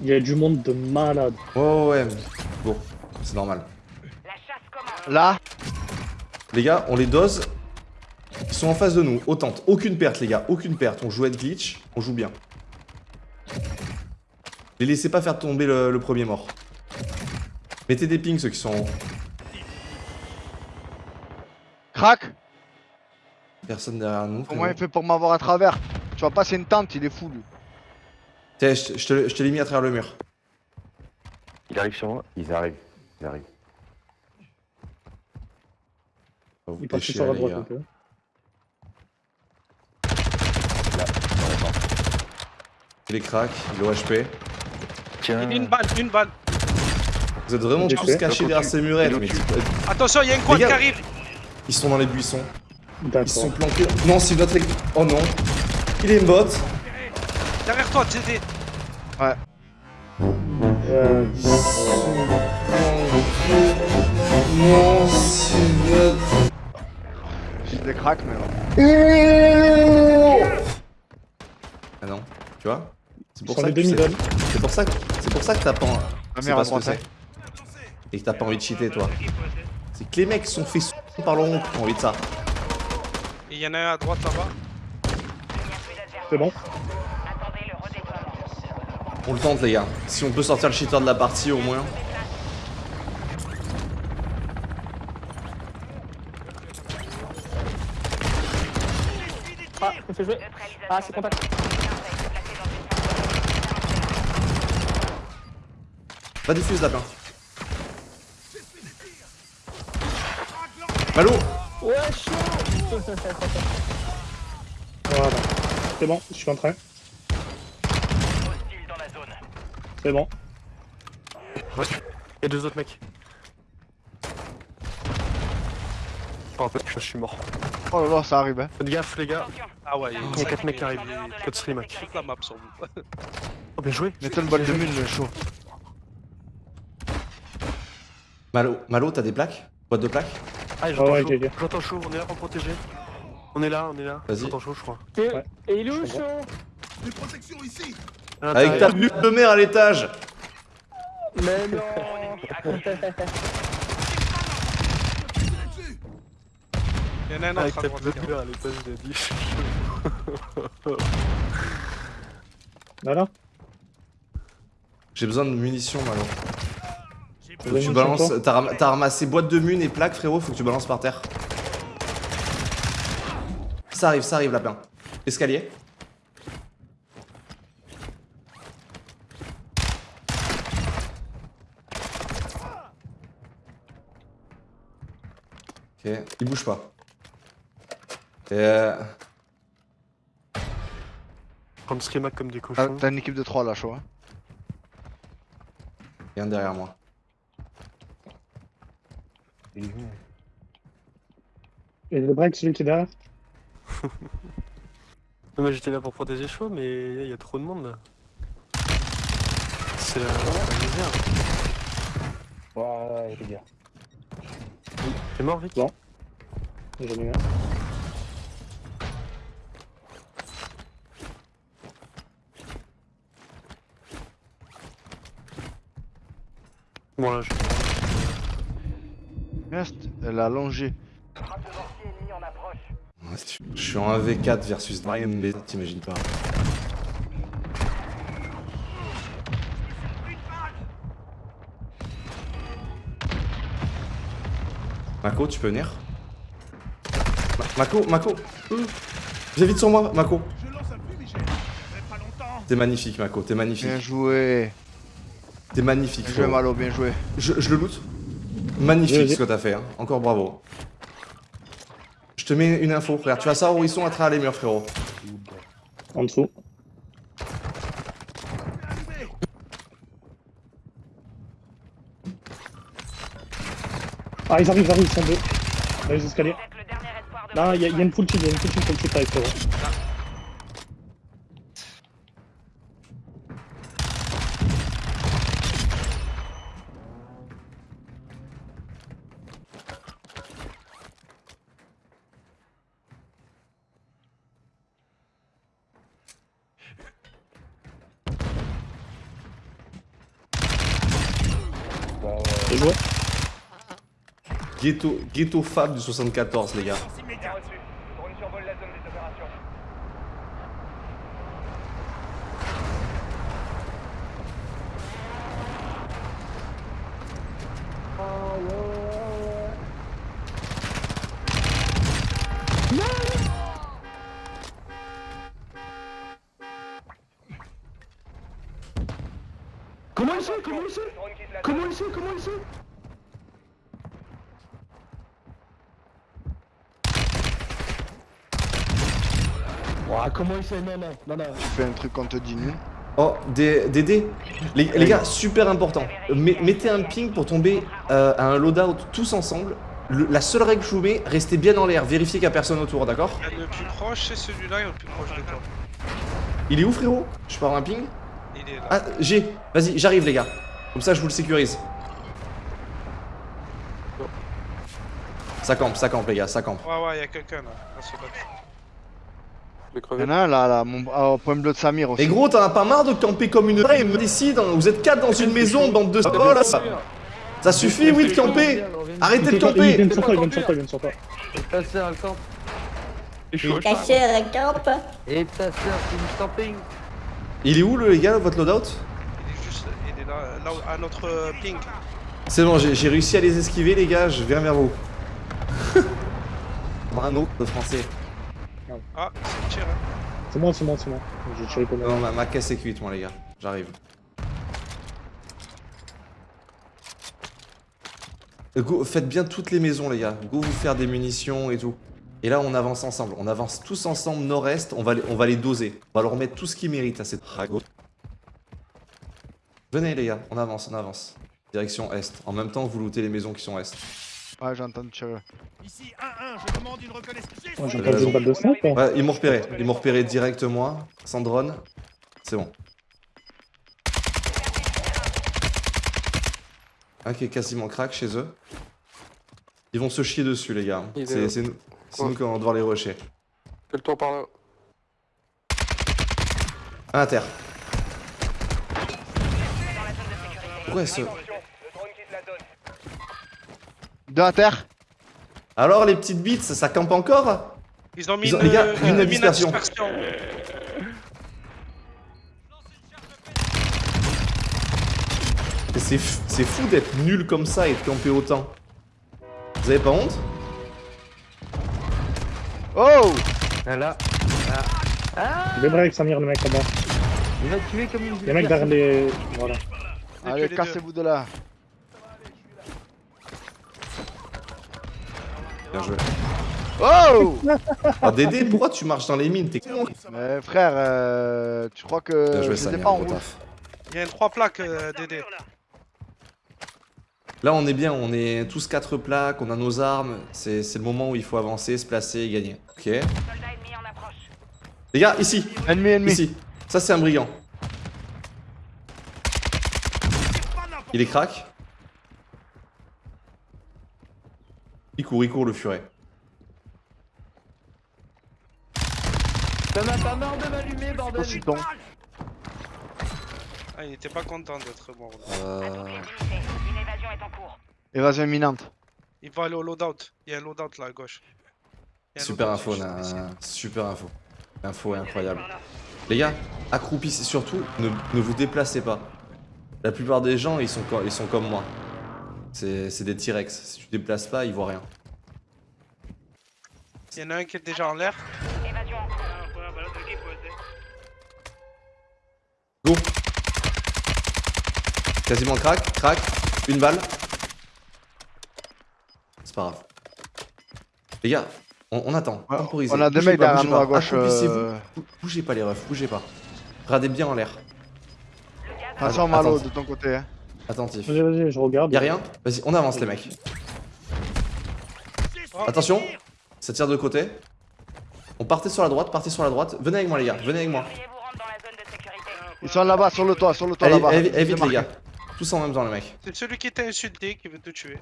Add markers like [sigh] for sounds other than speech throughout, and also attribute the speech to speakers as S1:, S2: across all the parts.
S1: Il y a du monde de malade.
S2: Ouais, ouais, Bon, c'est normal.
S3: La chasse commence.
S4: Là
S2: Les gars, on les dose. Ils sont en face de nous. Autant. Aucune perte, les gars. Aucune perte. On joue être glitch. On joue bien. Les laissez pas faire tomber le, le premier mort. Mettez des pings ceux qui sont en haut.
S4: Crac
S2: Personne derrière nous.
S4: Comment il fait pour m'avoir à travers Tu vas passer une tente, il est fou lui.
S2: Tiens, je, te, je te l'ai mis à travers le mur.
S5: Il arrive sur moi? Ils arrivent. Ils arrivent.
S2: On va vous
S1: Il sur la
S2: les
S1: droite
S2: gars.
S1: un peu.
S5: La porte.
S2: Il est crack, il est au HP.
S5: Tiens.
S6: Une balle, une balle.
S2: Vous êtes vraiment
S1: J'ai
S2: tous cachés derrière ces murettes. Mais
S6: Attention, il y a une quad qui arrive.
S2: ils sont dans les buissons. Ils sont planqués. Non, c'est notre. équipe. Oh non. Il est une bot.
S6: Derrière toi.
S1: Euh,
S2: Non, c'est notre.
S4: J'ai des cracks, mais. ouais.
S2: Ah non, tu vois C'est pour ça que tu sais-. C'est pour ça que c'est pour ça que t'as pas c'est
S4: mère
S2: pas. Et que t'as pas envie de cheater toi. C'est que les mecs sont faits sous par le rond qui ont envie de ça.
S6: Et il y en a un à droite là-bas.
S1: C'est bon.
S2: On le tente les gars. Si on peut sortir le cheater de la partie au moins.
S7: Ah, me fait jouer. Ah, c'est contact.
S2: Va diffuse lapin. Malo
S7: Ouais, chaud [laughs]
S1: Voilà. C'est bon, je suis en train.
S3: hostile dans la zone.
S1: C'est bon.
S8: Il y a deux autres mecs. Oh, en fait, je suis mort.
S4: Oh là là, ça arrive, hein.
S8: Faites gaffe, les gars.
S6: Ah ouais, il y a
S8: Il y a quatre mecs qui arrivent. Code stream, mec.
S6: toute la map sur vous.
S8: Oh, bien joué.
S4: Mettez une balle de mine, le chaud.
S2: Malo, Malo, t'as des plaques? Boîte de plaques?
S8: Ah, j'entends
S1: ouais,
S8: chaud. J'entends chaud, on est là pour protéger. On est là, on est là.
S2: Vas-y.
S8: J'entends chaud, je crois.
S7: Et
S1: Ouais.
S7: et il est où,
S1: Je
S7: chaud
S8: À
S2: Avec ta nuque de mer à l'étage
S7: Mais non [laughs]
S6: Il y en a un
S8: Avec
S6: autre à
S8: ta
S6: droite.
S8: petite à l'étage, il a dit. [laughs]
S1: Voilà.
S2: J'ai besoin de munitions Malo. Faut que tu balances.
S1: toi.
S2: T'as ram- t'as ramassé boîte de mun et plaques frérot, faut que tu balances par terre. Ça arrive, ça arrive lapin. Escalier. Ok, il bouge pas. Et euh...
S8: Prendre schéma comme des cochons.
S4: t'as une équipe de 3 là, chaud. Hein.
S2: il y a un derrière moi.
S5: Il est où
S1: Et le break, celui qui est derrière? [laughs]
S8: Non, mais j'étais là pour protéger chaud, mais il y a trop de monde là. C'est la, la misère.
S5: Ouais, les gars.
S8: T'es mort, Vic
S1: Bon. J'en ai eu un.
S8: Bon, là, je...
S4: Reste, elle a longé.
S2: Je suis en 1v4 versus Mariam B, t'imagines pas. Mako, tu peux venir Ma- Mako, Mako euh, Viens vite sur moi, Mako T'es magnifique, Mako, t'es
S4: Bien
S2: magnifique.
S4: joué.
S2: T'es magnifique,
S4: Bien joué. Malo, bien joué.
S2: Je, je le loot Magnifique ce que t'as fait, hein. encore bravo. Je te mets une info, frère. Tu vas savoir où ils sont à travers les murs, frérot.
S1: En dessous. Ah, ils arrivent, ils arrivent, ils sont deux. Dans les escaliers. Il y, a une full il y a une full team, avec toi.
S2: Ghetto, ghetto Fab du 74, les gars.
S7: Comment il sait Comment il sait? Comment il sait Comment il sait? Ouah, comment il sait Non, non, non, non.
S4: Tu fais un truc qu'on te dit nul.
S2: Oh, des, des dés. Les, les gars, super important. Me- mettez un ping pour tomber euh, à un loadout tous ensemble. Le- la seule règle que je vous mets, restez bien en l'air. Vérifiez qu'il n'y a personne autour, d'accord
S6: Le plus proche, c'est celui-là et le plus proche de toi.
S2: Il est où, frérot? Je peux avoir un ping?
S6: Il est là.
S2: Ah, j'ai. Vas-y, j'arrive, les gars. Comme ça, je vous le sécurise. Ça campe, ça campe, les gars, ça campe.
S6: Ouais, ouais, y'a quelqu'un là. à ce bac.
S8: Je vais
S4: Il
S8: crever.
S4: y en a un là, là, mon... ah, au point bleu de Samir aussi.
S2: Et gros, t'en as pas marre de camper comme une vraie décide, hein. vous êtes quatre dans une maison, bande de... Oh là, ça, ça suffit, oui, de camper Arrêtez de
S1: Il vient
S2: camper
S1: de sortir, il vient de sortir, il vient de sortir.
S8: Et ta sœur, elle campe.
S7: C'est chaud.
S9: Ta sœur, elle campe.
S8: Et ta sœur, c'est du camping.
S2: Il est où, le, les gars, votre loadout?
S6: Il est juste. Il est là, à notre euh, ping.
S2: C'est bon, j'ai réussi à les esquiver, les gars, je viens vers vous. un autre de
S6: Ah, c'est le tir. Hein.
S1: C'est moi, c'est moi, c'est moi. J'ai tiré comme
S2: Non, ma, ma caisse est cuite, moi, les gars. J'arrive. Euh, Go, faites bien toutes les maisons, les gars. Go vous faire des munitions et tout. Et là, on avance ensemble. On avance tous ensemble nord-est. On, va les- on va les doser. On va leur mettre tout ce qu'ils méritent à cette drago. Venez, les gars. On avance, on avance. Direction est. En même temps, vous lootez les maisons qui sont est.
S4: Ouais, j'ai entendu tirer.
S7: Ici 1-1, je demande une reconnaissance.
S1: J'ai une balle de hein.
S2: Ouais, ils m'ont repéré. Ils m'ont repéré direct, moi. Sans drone. C'est bon. Un qui est quasiment crack chez eux. Ils vont se chier dessus, les gars. C'est nous, nous qui allons devoir les rusher.
S8: Fais le tour par là.
S2: Un à terre. Pourquoi ce...
S3: Attention, le drone quitte la zone.
S4: Deux à terre.
S2: Alors, les petites bites, ça, ça campe encore?
S6: Ils ont mis
S2: Ils ont-
S6: une,
S2: les gars,
S6: euh,
S2: une dispersion.
S6: dispersion.
S2: Et C'est f- c'est fou d'être nul comme ça et de camper autant. Vous avez pas honte?
S4: Oh
S8: Là.
S1: Il est break, Samir, le mec là-bas.
S8: Il va tuer comme une
S1: Les mecs derrière les. Voilà.
S4: Allez, cassez-vous de là.
S2: Bien joué.
S4: Oh [laughs]
S2: Ah, Dédé, pourquoi tu marches dans les mines? T'es con
S4: Mais frère, euh, tu crois que
S2: Bien joué,
S4: je les ai
S2: Samir,
S4: pas en route?
S6: Il y a une 3 plaques, euh, Dédé.
S2: Là, on est bien, on est tous quatre plaques, on a nos armes. C'est le moment où il faut avancer, se placer et gagner. Ok. Les gars, ici,
S4: Ennemi, ennemi.
S2: ici. Ça, c'est un brigand. Il est crack. Il court, il court, le furet.
S8: T'en as pas marre de m'allumer, bordel.
S6: Ah, il était pas content d'être mort. là.
S2: Euh...
S3: Évasion est en cours.
S4: Évasion imminente.
S6: Il va aller au loadout. Il y a un loadout là à gauche.
S2: Super info, na-
S6: ici.
S2: super info. Info incroyable. Les gars, accroupissez surtout, ne, ne vous déplacez pas. La plupart des gens, ils sont, ils sont comme moi. C'est des T-Rex. Si tu te déplaces pas, ils voient rien.
S6: Il y en a un qui est déjà en l'air.
S3: En cours.
S2: Go Quasiment crack, crack, une balle. C'est pas grave. Les gars, on, on attend.
S4: Ouais,
S2: temporisez.
S4: on a des
S2: Bougez
S4: mecs
S2: pas,
S4: derrière nous à gauche, euh.
S2: Bou- Bougez pas les refs, bougez pas. Regardez bien en l'air.
S4: Attention
S2: Attends.
S4: Malo de ton côté. Hein.
S2: Attentif.
S1: Vas-y, vas-y, je regarde.
S2: Y'a rien Vas-y, on avance les mecs. Attention, ça tire de côté. On partait sur la droite, partez sur la droite. Venez avec moi les gars, venez avec moi.
S4: Ils sont là-bas, sur le toit, sur le toit là-bas.
S2: allez, vite les
S4: marqué.
S2: gars. Tous en même temps les mecs.
S6: C'est celui qui t'a insulté qui veut te tuer.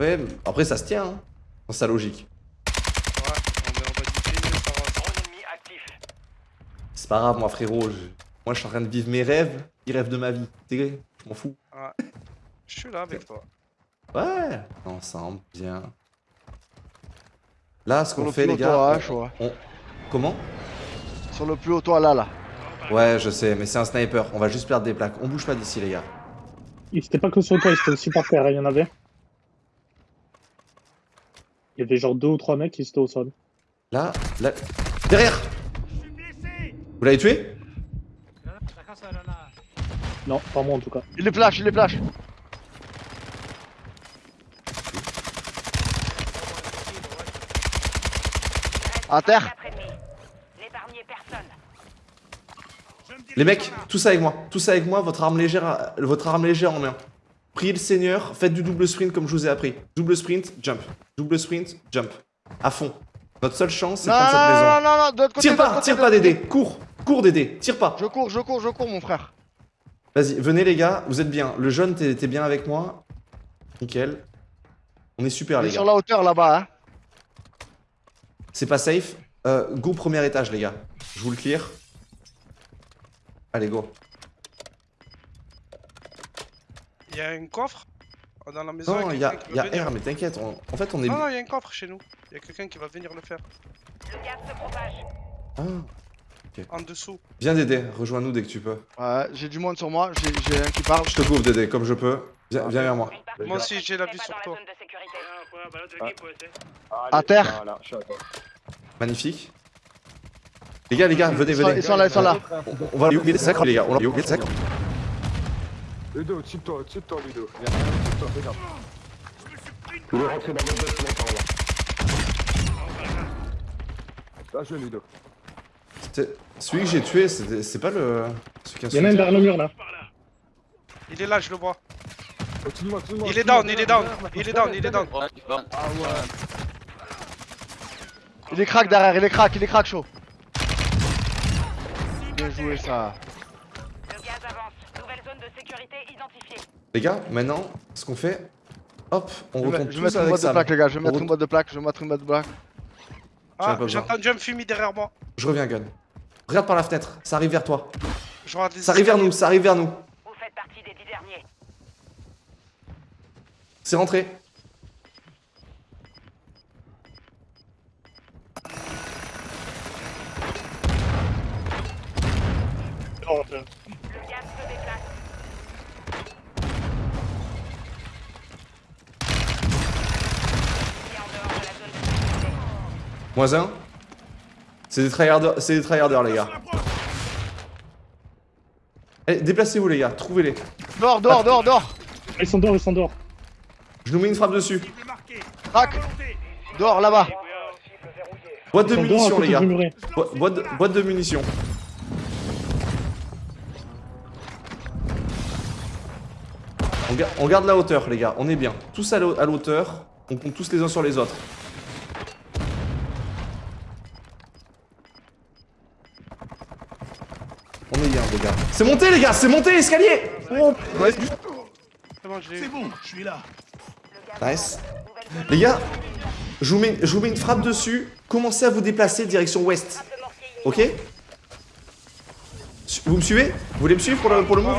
S2: Ouais, après ça se tient, hein. Dans sa logique.
S6: Ouais, on va, on va diffuser, ça va.
S3: Drone ennemi actif.
S2: C'est pas grave moi frérot, je- moi je suis en train de vivre mes rêves, ils rêvent de ma vie. T'es Je m'en fous.
S6: Ouais. Je suis là avec toi.
S2: Ouais, ensemble, bien. Là, ce qu'on
S4: le
S2: fait, les gars.
S4: hein,
S2: on- Comment?
S4: Sur le plus haut toit là, là.
S2: Ouais, je sais, mais c'est un sniper. On va juste perdre des plaques. On bouge pas d'ici, les gars.
S1: Il c'était pas que sur le toit, il était aussi par terre, il y en avait. Il y avait genre deux ou trois mecs qui étaient au sol.
S2: Là, là. Derrière Vous l'avez tué?
S1: Non, pas moi en tout cas.
S4: Il les flash, il les flash. À terre.
S2: Les mecs, tous avec moi. Tous avec moi, votre arme légère, votre arme légère en main. Priez le Seigneur, faites du double sprint comme je vous ai appris. Double sprint, jump. Double sprint, jump. À fond. Notre seule chance, c'est de
S4: Non,
S2: prendre cette
S4: non,
S2: maison.
S4: non, non, non, de l'autre côté.
S2: Tire pas, tire pas Dédé. Cours, cours Dédé, tire pas.
S4: Je cours, je cours, je cours, mon frère.
S2: Vas-y, venez les gars, vous êtes bien. Le jeune, t'es t'es bien avec moi? Nickel. On est super
S4: est
S2: les
S4: sur
S2: gars.
S4: la hauteur là-bas, hein.
S2: C'est pas safe. Euh, go premier étage les gars. Je vous le clear. Allez go.
S6: Il y a un coffre dans la maison.
S2: Non, il y a, y a
S6: va venir.
S2: R, mais t'inquiète. on- En fait, on est.
S6: Non, non, il y a un coffre chez nous. Il y a quelqu'un qui va venir le faire.
S3: Le gaz se propage.
S2: Ah.
S6: En dessous.
S2: Viens Dédé, rejoins-nous dès que tu peux.
S4: Ouais, j'ai du monde sur moi, j'ai j'ai un qui parle.
S2: Je te couvre Dédé, comme je peux. Viens, viens vers moi.
S6: Moi
S3: de
S6: aussi, j'ai la vue sur toi.
S4: À terre.
S5: Voilà, je suis à toi.
S2: Magnifique. Les gars, les gars, venez, venez.
S4: ils sont là, ils sont là.
S2: On va oublier les sacres, les gars. On va oublier les sacres.
S7: Ludo, tire-toi, tire-toi, Ludo. Viens, regarde.
S5: Dans bâtiment par là.
S7: Là, je Ludo.
S2: Celui que j'ai tué, c'est pas le. Celui qui a
S1: Il y en a un derrière le mur là.
S6: Il est là, je le vois.
S7: Continue-moi.
S6: Il est down, il est down. Il est down, il est down.
S4: Il est crack derrière, il est crack, il est crack chaud. Bien joué ça.
S3: Le gaz avance. Nouvelle zone de sécurité identifiée.
S2: Les gars, maintenant, ce qu'on fait. Hop, on retourne
S4: je vais mettre une
S2: avec
S4: boîte de plaque les gars, je vais mettre une boîte de plaque, je vais mettre une boîte de plaque.
S6: Ah, entendu un fumier derrière moi.
S2: Je reviens, Gun. Regarde par la fenêtre, ça arrive vers toi.
S6: Je regarde les
S2: Ça arrive vers nous, ça arrive vers nous.
S3: Vous faites partie des dix derniers.
S2: C'est rentré.
S3: Le gaz se déplace.
S2: Moins un. C'est des tryharders, c'est des tryharders, les gars. Allez, déplacez-vous, les gars, trouvez-les.
S4: Dehors, dehors, dehors, dehors.
S1: Ils sont dehors, ils sont dehors.
S2: Je nous mets une frappe dessus.
S4: Crack. Dehors là-bas.
S2: Boîte de munitions, les gars. boîte, de, boîte de munitions. On, ga- on garde la hauteur, les gars. On est bien. Tous à la à la hauteur. On compte tous les uns sur les autres. On est bien, les gars. C'est monté, les gars. C'est monté, l'escalier. Oh, ouais.
S6: C'est bon, je l'ai eu.
S2: Nice. Les gars, je vous, mets, je vous mets une frappe dessus. Commencez à vous déplacer direction ouest. Ok? Vous me suivez? Vous voulez me suivre pour le, pour le move?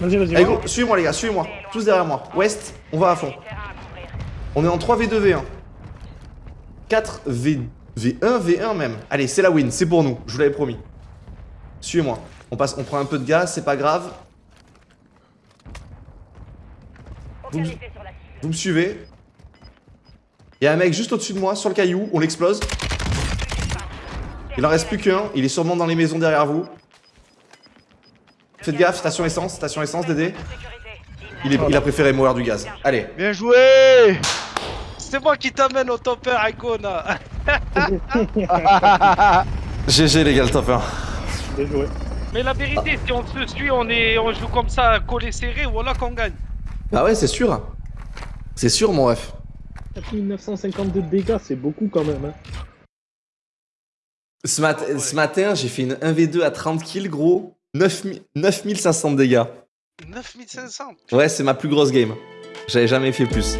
S1: Vas-y, vas-y.
S2: Allez, go, suivez-moi les gars, suivez-moi. Tous derrière moi. Ouest, on va à fond. On est en 3v2v1. 4 v... V1, V1 même. Allez, c'est la win, c'est pour nous, je vous l'avais promis. Suivez-moi. On passe, on prend un peu de gaz, c'est pas grave. Vous me-
S3: Focalisez sur la cible.
S2: Vous me suivez? Il y a un mec juste au-dessus de moi, sur le caillou, on l'explose. Il en reste plus qu'un, il est sûrement dans les maisons derrière vous. Faites gaffe, station essence, station essence, Dédé. Il, est- il a préféré mourir du gaz. Allez,
S4: Bien joué.
S6: C'est moi qui t'amène au topper, Icona.
S2: GG les gars, le top 1.
S1: Bien joué.
S6: Mais la vérité, si on se suit, on, est, on joue comme ça, collé serré, voilà qu'on gagne.
S2: Bah ouais, c'est sûr. C'est sûr, mon ref.
S1: 4952 de dégâts, c'est beaucoup quand même. Hein.
S2: Ce, mat- ce matin, j'ai fait une 1v2 à 30 kills, gros. 9000 9500 de dégâts.
S6: 9500.
S2: Ouais, c'est ma plus grosse game. J'avais jamais fait plus.